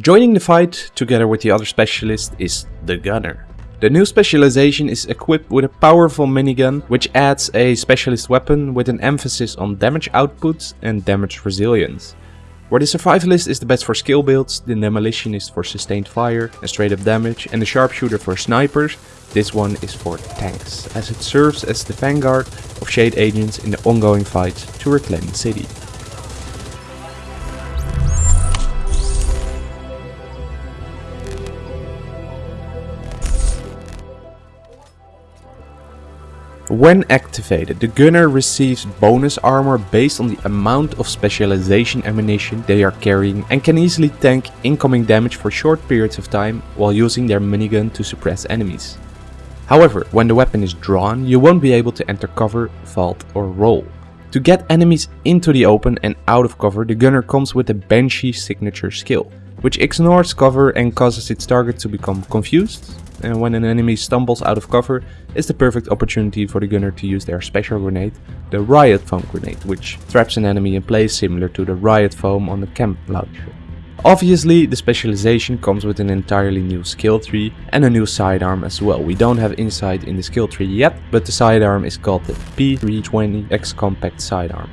Joining the fight together with the other specialist is the Gunner. The new specialization is equipped with a powerful minigun which adds a specialist weapon with an emphasis on damage output and damage resilience. Where the Survivalist is the best for skill builds, the Demolitionist for sustained fire and straight up damage and the Sharpshooter for snipers, this one is for tanks, as it serves as the vanguard of Shade agents in the ongoing fight to reclaim the city. When activated, the gunner receives bonus armor based on the amount of specialization ammunition they are carrying and can easily tank incoming damage for short periods of time while using their minigun to suppress enemies. However, when the weapon is drawn, you won't be able to enter cover, vault or roll. To get enemies into the open and out of cover, the gunner comes with the Banshee signature skill, which ignores cover and causes its target to become confused and when an enemy stumbles out of cover, it's the perfect opportunity for the gunner to use their special grenade, the Riot Foam grenade, which traps an enemy in place similar to the Riot Foam on the chem launcher. Obviously, the specialization comes with an entirely new skill tree and a new sidearm as well. We don't have insight in the skill tree yet, but the sidearm is called the P320X Compact Sidearm.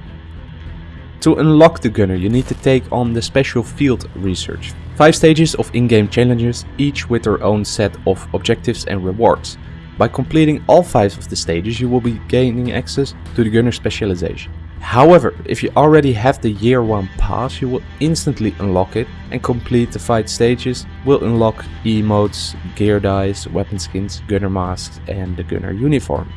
To unlock the gunner, you need to take on the special field research. 5 stages of in-game challenges, each with their own set of objectives and rewards. By completing all 5 of the stages you will be gaining access to the gunner specialization. However, if you already have the year 1 pass you will instantly unlock it and complete the 5 stages will unlock emotes, gear dice, weapon skins, gunner masks and the gunner uniform.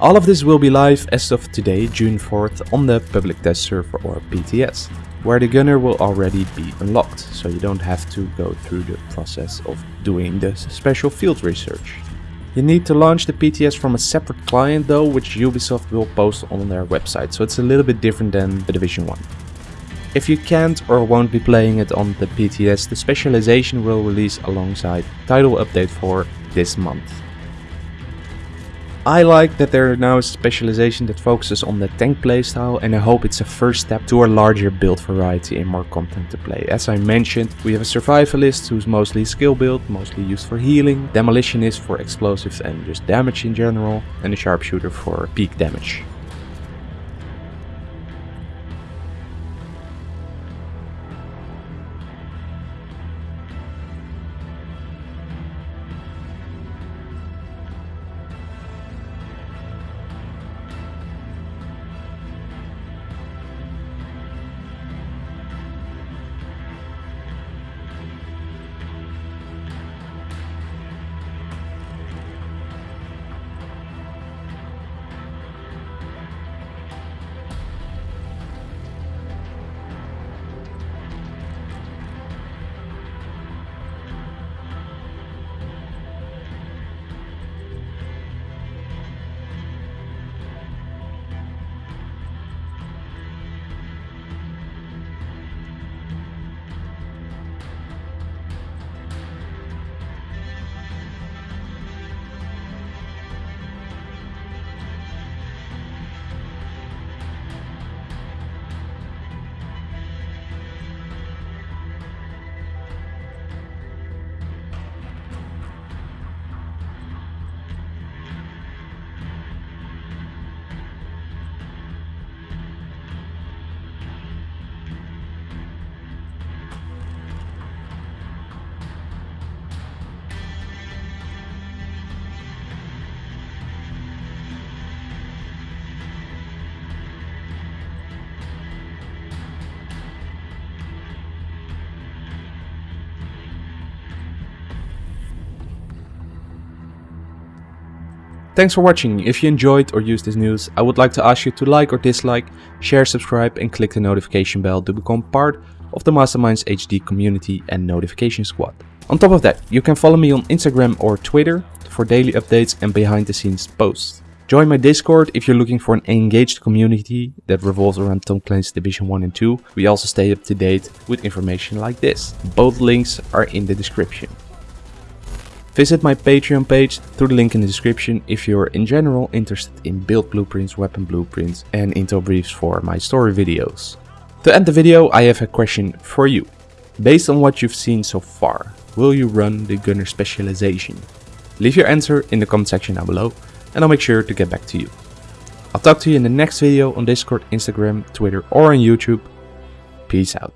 All of this will be live as of today, June 4th on the public test server or PTS where the gunner will already be unlocked, so you don't have to go through the process of doing the special field research. You need to launch the PTS from a separate client though, which Ubisoft will post on their website, so it's a little bit different than the Division 1. If you can't or won't be playing it on the PTS, the specialization will release alongside title update for this month. I like that there now a specialization that focuses on the tank playstyle and I hope it's a first step to a larger build variety and more content to play. As I mentioned, we have a survivalist who's mostly skill build, mostly used for healing, demolitionist for explosives and just damage in general, and a sharpshooter for peak damage. Thanks for watching. If you enjoyed or used this news, I would like to ask you to like or dislike, share, subscribe and click the notification bell to become part of the Masterminds HD community and notification squad. On top of that, you can follow me on Instagram or Twitter for daily updates and behind the scenes posts. Join my Discord if you're looking for an engaged community that revolves around Tom Clancy's Division 1 and 2. We also stay up to date with information like this. Both links are in the description. Visit my Patreon page through the link in the description if you're in general interested in build blueprints, weapon blueprints and intel briefs for my story videos. To end the video I have a question for you. Based on what you've seen so far, will you run the gunner specialization? Leave your answer in the comment section down below and I'll make sure to get back to you. I'll talk to you in the next video on Discord, Instagram, Twitter or on YouTube. Peace out.